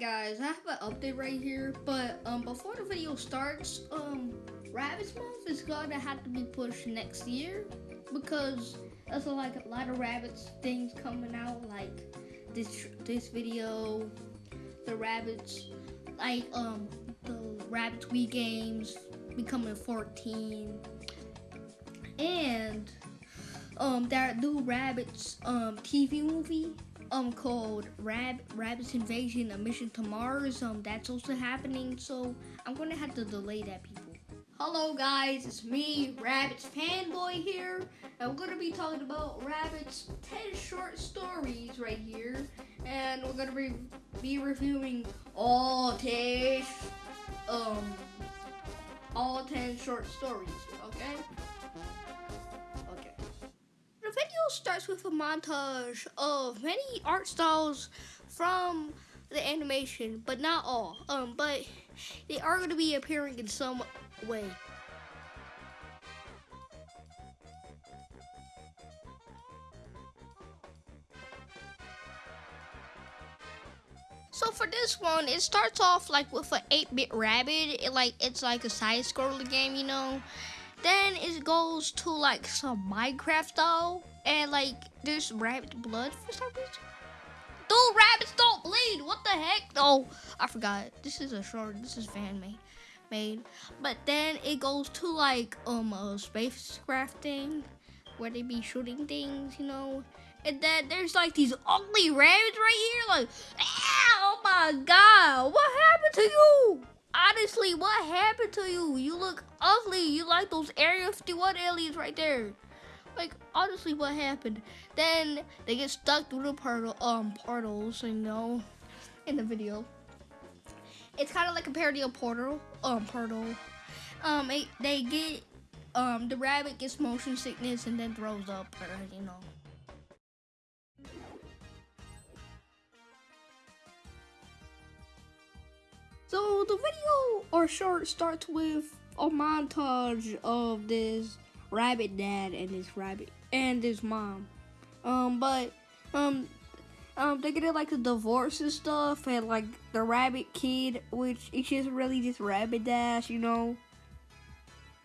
guys, I have an update right here, but um, before the video starts, um, Rabbids Month is gonna have to be pushed next year because there's like a lot of Rabbids things coming out, like this this video, the Rabbids, like um, the Rabbids Wii games becoming 14, and um, that new Rabbids um TV movie um called Rab Rabbids Invasion: A Mission to Mars. Um, that's also happening, so I'm gonna have to delay that, people. Hello, guys, it's me, Rabbids fanboy here, we're gonna be talking about Rabbids 10 short stories right here, and we're gonna be be reviewing all 10 um all 10 short stories. Okay. Starts with a montage of many art styles from the animation, but not all. Um, but they are going to be appearing in some way. So for this one, it starts off like with an 8-bit rabbit. It like it's like a side-scroller game, you know. Then it goes to like some Minecraft style, and like there's rabbit blood for some reason. Dude, rabbits don't bleed. What the heck? Oh, I forgot. This is a short. This is fan made. Made, but then it goes to like um a spacecraft thing where they be shooting things, you know. And then there's like these ugly rabbits right here, like, oh my god, what happened to you? Honestly, what happened to you? You look ugly. You like those Area 51 aliens right there. Like, honestly, what happened? Then they get stuck through the portal, um, portals, you know, in the video. It's kind of like a parody of Portal, um, Portal. Um, it, they get, um, the rabbit gets motion sickness and then throws up, or, you know. So the video or short starts with a montage of this rabbit dad and this rabbit and his mom. Um, but um, um, they get like the divorce and stuff, and like the rabbit kid, which is just really just rabbit dash, you know.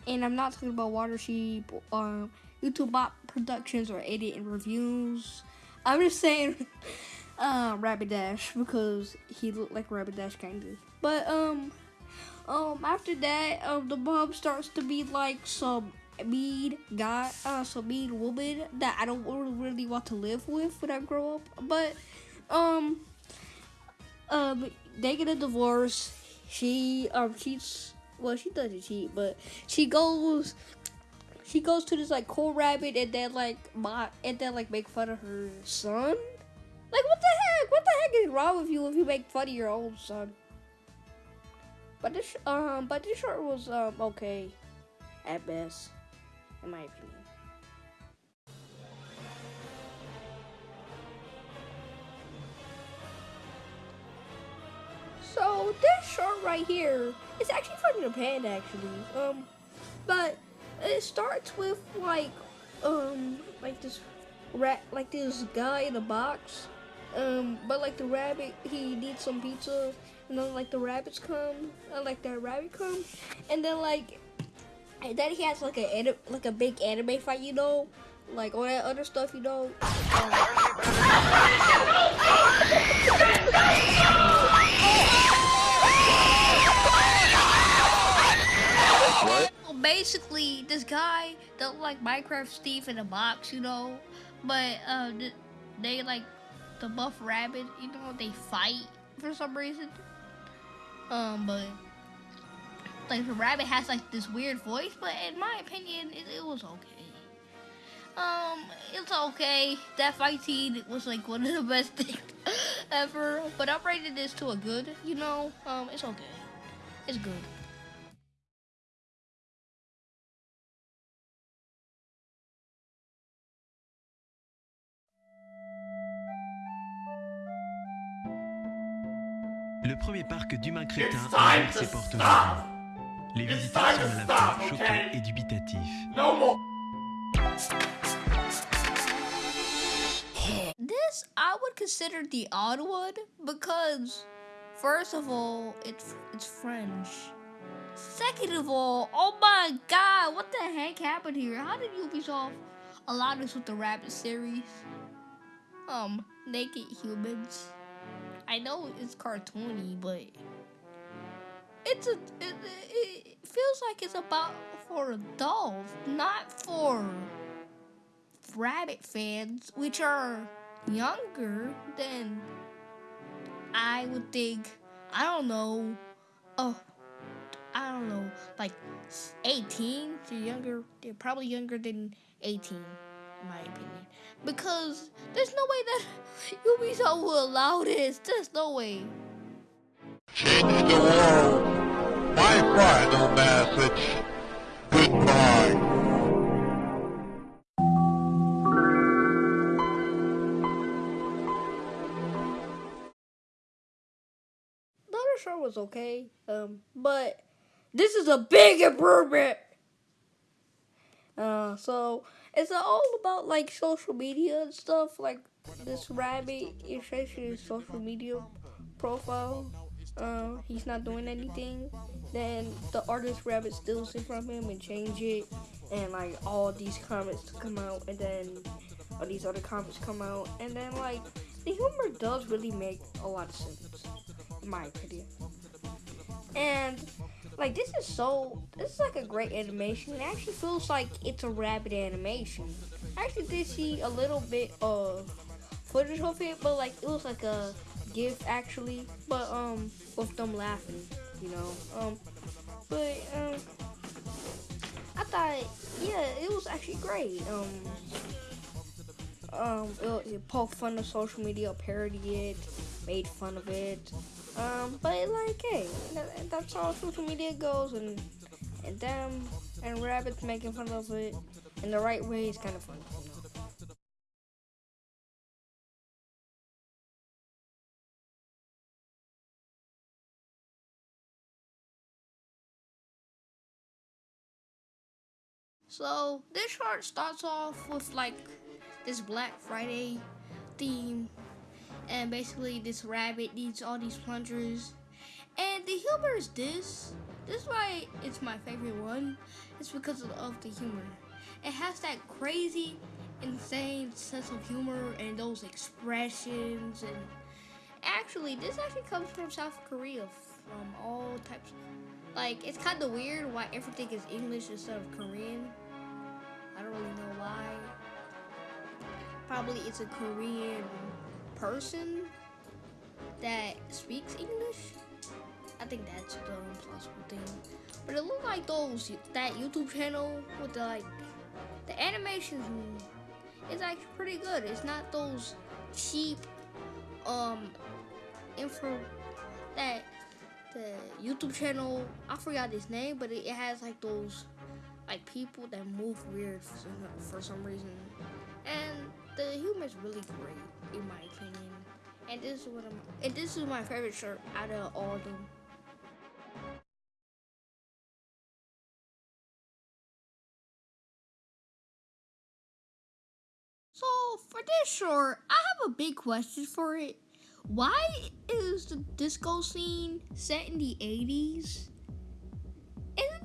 And I'm not talking about Water Sheep, um, YouTube Bot Productions or Edit and Reviews. I'm just saying. uh, Rabbit Dash because he looked like Rabbit Dash kind of. But um, um, after that, um, the mom starts to be like some mean guy, uh, some mean woman that I don't really want to live with when I grow up. But um, um, they get a divorce. She um cheats. Well, she doesn't cheat, but she goes she goes to this like cool rabbit and then like mock and then like make fun of her son like, what the heck? What the heck is wrong with you if you make fun of your own son? But this, um, but this short was um okay, at best, in my opinion. So this short right here is actually from Japan, actually. Um, but it starts with like, um, like this rat, like this guy in a box um, but like the rabbit, he needs some pizza, and then like the rabbits come, and like that rabbit come, and then like, and then he has like a like a big anime fight, you know, like all that other stuff, you know. Basically, this guy that like Minecraft Steve in a box, you know, but uh, they like the buff rabbit, you know, they fight for some reason. Um, but like the rabbit has like this weird voice, but in my opinion, it, it was okay. Um, it's okay. That fight scene was like one of the best things ever. But I'm rating this to a good, you know. Um, it's okay. It's good. Le premier parc d'humains crétins ouvre ses portes aujourd'hui. Les visiteurs sont à la fois choqués et dubitatifs. This I would consider the odd one because first of all, it's it's French. Second of all, oh my god, what the heck happened here? How did Ubisoft allow this with the Rabbit series? Um, naked humans. I know it's cartoony, but it's a it, it feels like it's about for adults, not for rabbit fans, which are younger than I would think. I don't know. Oh, I don't know, like 18 to younger. They're probably younger than 18, in my opinion, because there's no way that Ubisoft will allow this. There's no way. Change the world. Final message. Goodbye. Show was okay, um, but this is a big improvement. Uh, so it's all about like social media and stuff. Like this rabbit, essentially his social media profile. Uh, he's not doing anything. Then the artist rabbit steals it from him and change it, and like all these comments come out, and then all these other comments come out, and then like the humor does really make a lot of sense, in my opinion. And like this is so this is like a great animation. It actually feels like it's a rabbit animation. I actually did see a little bit of footage of it, but like it was like a GIF actually, but um with them laughing, you know. Um but um I thought yeah, it was actually great. Um um it, it poked fun of social media, parodied it, made fun of it. Um, but like, hey, that, that's how social media goes, and and them and rabbits making fun of it in the right way is kind of fun. So this short starts off with like this Black Friday theme. And basically this rabbit needs all these plungers. And the humor is this. This is why it's my favorite one. It's because of, the humor. It has that crazy insane sense of humor and those expressions. And actually this actually comes from south korea from all types like it's kind of weird why everything is english instead of korean i don't really know why probably it's a korean person that speaks English. I think that's the impossible thing. But it looked like those that YouTube channel with the like the animations is actually pretty good. It's not those cheap um info that the YouTube channel I forgot his name, but it has like those like people that move weird for some, reason. And the humor is really great in my opinion. And this is what I'm and this is my favorite shirt out of all of them. So for this short, I have a big question for it. Why is the disco scene set in the 80s?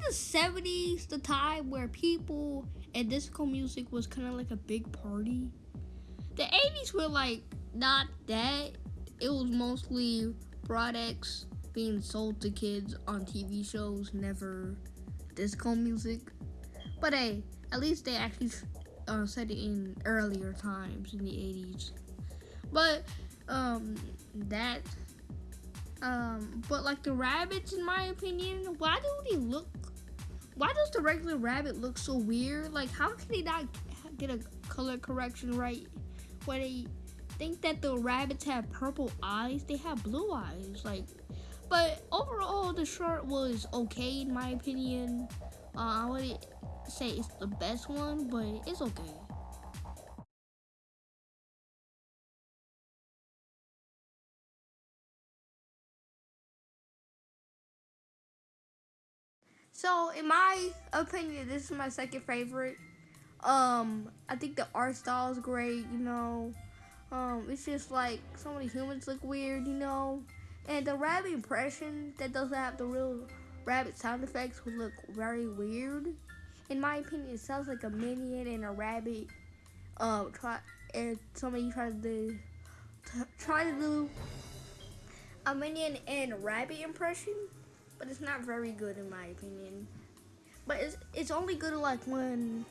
The 70s the time where people and disco music was kind of like a big party? the 80s were like not that. It was mostly products being sold to kids on TV shows, never disco music. But hey, at least they actually uh, said it in earlier times in the 80s. But um, that um, but like the rabbits, in my opinion, why do they look? Why does the regular rabbit look so weird? Like, how can they not get a color correction right? where they think that the rabbits have purple eyes. They have blue eyes. Like, but overall, the short was okay in my opinion. Uh, I wouldn't say it's the best one, but it's okay. So, in my opinion, this is my second favorite. Um, I think the art style is great, you know. Um, it's just like of the humans look weird, you know. And the rabbit impression that doesn't have the real rabbit sound effects would look very weird. In my opinion, it sounds like a minion and a rabbit. Um, try and somebody try to try to do a minion and rabbit impression, but it's not very good in my opinion. But it's it's only good like when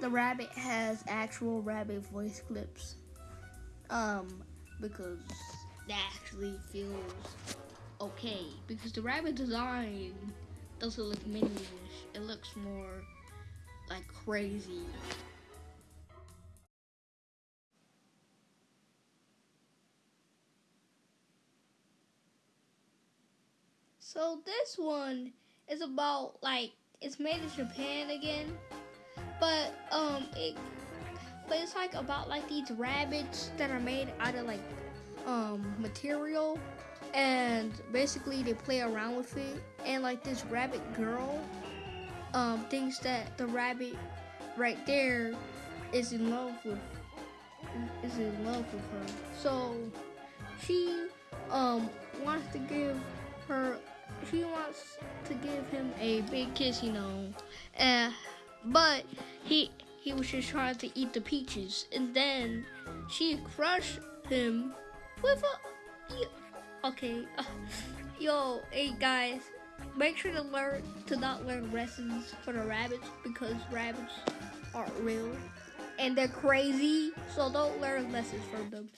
the rabbit has actual rabbit voice clips. Um, because that actually feels okay. Because the rabbit design doesn't look minionish. It looks more like crazy. So this one is about like it's made in Japan again, but um it but it's like about like these rabbits that are made out of like um material and basically they play around with it and like this rabbit girl um thinks that the rabbit right there is in love with is in love with her. So she um wants to give her she wants to give him a big kiss you know. And but he he was just trying to eat the peaches. And then she crushed him with a okay yo hey guys make sure to learn to not learn lessons for the rabbits because rabbits aren't real and they're crazy. So don't learn lessons from them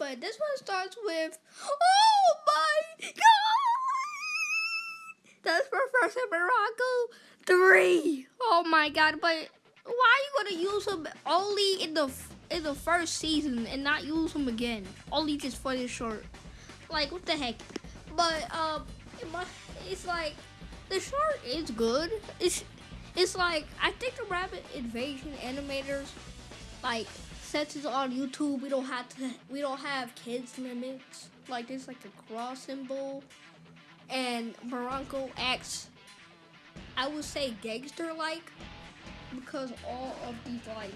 but this one starts with oh my god! That's professor morocco three. Oh my god but why are you gonna use him only in the in the first season and not use him again? Only just for this short. Like what the heck? But um it's like the short is good. It's it's like i think the rabbit invasion animators like since it's on youtube. We don't have to we don't have kids limits. Like there's like a cross symbol and Morocco acts I would say gangster like because all of these like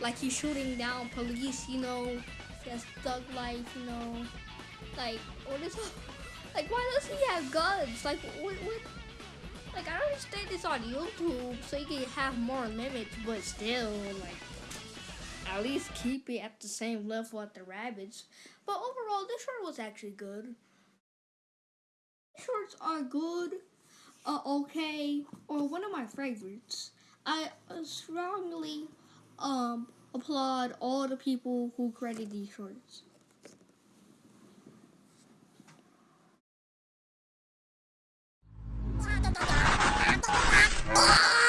like he's shooting down police, you know, has thug life, you know, like what is like why does he have guns? Like what, what? Like I understand it's on YouTube so you can have more limits, but still like at least keep it at the same level at the rabbits. But overall, this short was actually good. Shorts are good, uh, okay, or one of my favorites. I uh, strongly um, applaud all the people who created these shorts. Ah!